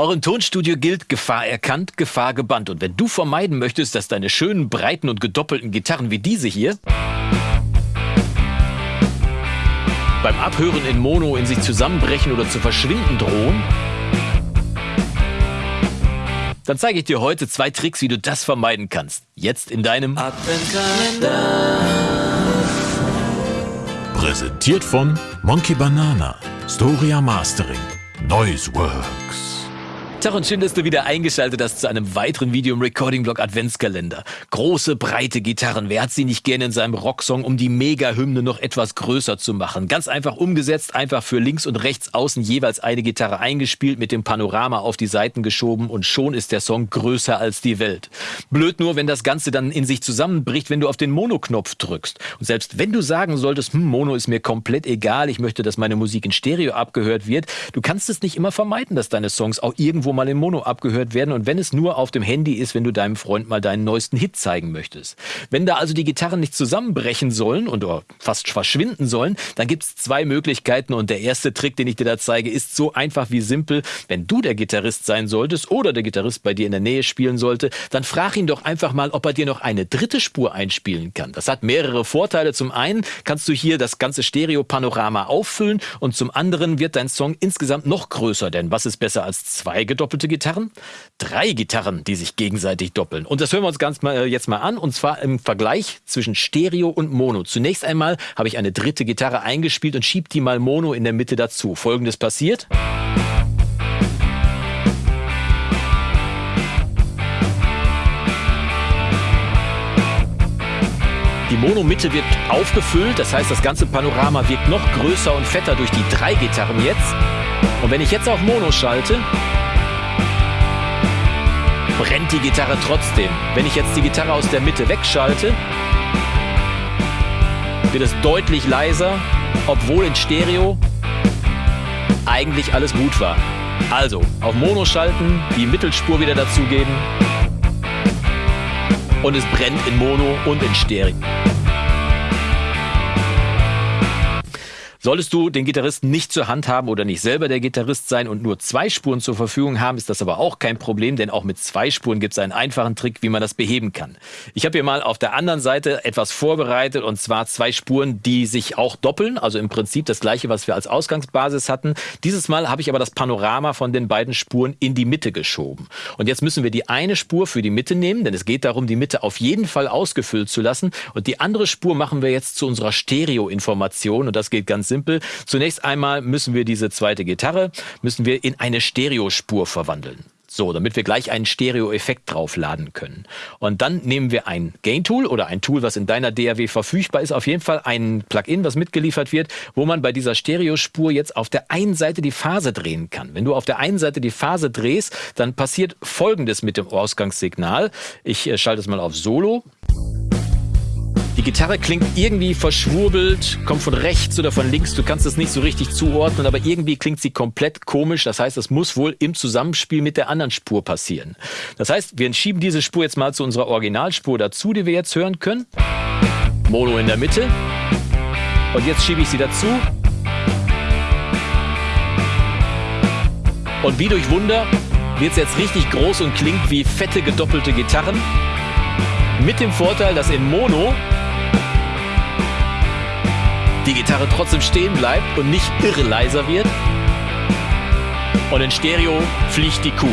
Auch im Tonstudio gilt Gefahr erkannt, Gefahr gebannt. Und wenn du vermeiden möchtest, dass deine schönen, breiten und gedoppelten Gitarren wie diese hier beim Abhören in Mono in sich zusammenbrechen oder zu verschwinden drohen, dann zeige ich dir heute zwei Tricks, wie du das vermeiden kannst. Jetzt in deinem Adventkalender. Präsentiert von Monkey Banana, Storia Mastering, Noiseworks. Tag und schön, dass du wieder eingeschaltet hast zu einem weiteren Video im Recording-Blog Adventskalender. Große, breite Gitarren. Wer hat sie nicht gerne in seinem Rocksong, um die Mega-Hymne noch etwas größer zu machen? Ganz einfach umgesetzt, einfach für links und rechts außen jeweils eine Gitarre eingespielt, mit dem Panorama auf die Seiten geschoben und schon ist der Song größer als die Welt. Blöd nur, wenn das Ganze dann in sich zusammenbricht, wenn du auf den Mono-Knopf drückst. Und selbst wenn du sagen solltest, hm, Mono ist mir komplett egal, ich möchte, dass meine Musik in Stereo abgehört wird, du kannst es nicht immer vermeiden, dass deine Songs auch irgendwo irgendwo mal im Mono abgehört werden und wenn es nur auf dem Handy ist, wenn du deinem Freund mal deinen neuesten Hit zeigen möchtest. Wenn da also die Gitarren nicht zusammenbrechen sollen und fast verschwinden sollen, dann gibt es zwei Möglichkeiten und der erste Trick, den ich dir da zeige, ist so einfach wie simpel. Wenn du der Gitarrist sein solltest oder der Gitarrist bei dir in der Nähe spielen sollte, dann frag ihn doch einfach mal, ob er dir noch eine dritte Spur einspielen kann. Das hat mehrere Vorteile. Zum einen kannst du hier das ganze Stereo-Panorama auffüllen und zum anderen wird dein Song insgesamt noch größer, denn was ist besser als zwei gedoppelte Gitarren, drei Gitarren, die sich gegenseitig doppeln. Und das hören wir uns ganz mal, äh, jetzt mal an, und zwar im Vergleich zwischen Stereo und Mono. Zunächst einmal habe ich eine dritte Gitarre eingespielt und schiebe die mal Mono in der Mitte dazu. Folgendes passiert. Die Mono-Mitte wird aufgefüllt, das heißt, das ganze Panorama wirkt noch größer und fetter durch die drei Gitarren jetzt. Und wenn ich jetzt auf Mono schalte, brennt die Gitarre trotzdem. Wenn ich jetzt die Gitarre aus der Mitte wegschalte, wird es deutlich leiser, obwohl in Stereo eigentlich alles gut war. Also, auf Mono schalten, die Mittelspur wieder dazugeben und es brennt in Mono und in Stereo. Solltest du den Gitarristen nicht zur Hand haben oder nicht selber der Gitarrist sein und nur zwei Spuren zur Verfügung haben, ist das aber auch kein Problem, denn auch mit zwei Spuren gibt es einen einfachen Trick, wie man das beheben kann. Ich habe hier mal auf der anderen Seite etwas vorbereitet und zwar zwei Spuren, die sich auch doppeln, also im Prinzip das gleiche, was wir als Ausgangsbasis hatten. Dieses Mal habe ich aber das Panorama von den beiden Spuren in die Mitte geschoben. Und jetzt müssen wir die eine Spur für die Mitte nehmen, denn es geht darum, die Mitte auf jeden Fall ausgefüllt zu lassen. Und die andere Spur machen wir jetzt zu unserer Stereo-Information und das geht ganz simpel. Zunächst einmal müssen wir diese zweite Gitarre, müssen wir in eine Stereospur verwandeln. So, damit wir gleich einen Stereo-Effekt draufladen können. Und dann nehmen wir ein Gain-Tool oder ein Tool, was in deiner DAW verfügbar ist, auf jeden Fall ein Plugin, was mitgeliefert wird, wo man bei dieser Stereospur jetzt auf der einen Seite die Phase drehen kann. Wenn du auf der einen Seite die Phase drehst, dann passiert Folgendes mit dem Ausgangssignal. Ich äh, schalte es mal auf Solo. Die Gitarre klingt irgendwie verschwurbelt, kommt von rechts oder von links, du kannst es nicht so richtig zuordnen, aber irgendwie klingt sie komplett komisch. Das heißt, es muss wohl im Zusammenspiel mit der anderen Spur passieren. Das heißt, wir schieben diese Spur jetzt mal zu unserer Originalspur dazu, die wir jetzt hören können. Mono in der Mitte. Und jetzt schiebe ich sie dazu. Und wie durch Wunder wird es jetzt richtig groß und klingt wie fette gedoppelte Gitarren. Mit dem Vorteil, dass in Mono die Gitarre trotzdem stehen bleibt und nicht irre leiser wird. Und in Stereo fliegt die Kuh.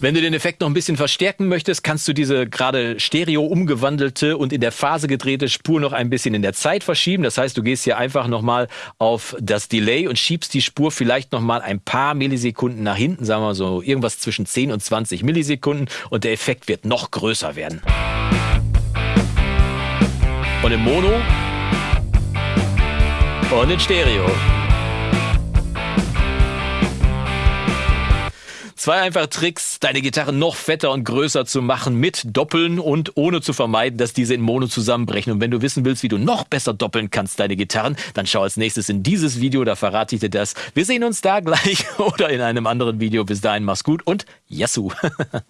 Wenn du den Effekt noch ein bisschen verstärken möchtest, kannst du diese gerade Stereo umgewandelte und in der Phase gedrehte Spur noch ein bisschen in der Zeit verschieben. Das heißt, du gehst hier einfach nochmal auf das Delay und schiebst die Spur vielleicht nochmal ein paar Millisekunden nach hinten, sagen wir so irgendwas zwischen 10 und 20 Millisekunden und der Effekt wird noch größer werden. Und im Mono und in Stereo. Zwei einfache Tricks, deine Gitarre noch fetter und größer zu machen mit Doppeln und ohne zu vermeiden, dass diese in Mono zusammenbrechen. Und wenn du wissen willst, wie du noch besser doppeln kannst, deine Gitarren, dann schau als nächstes in dieses Video, da verrate ich dir das. Wir sehen uns da gleich oder in einem anderen Video. Bis dahin, mach's gut und Yassou!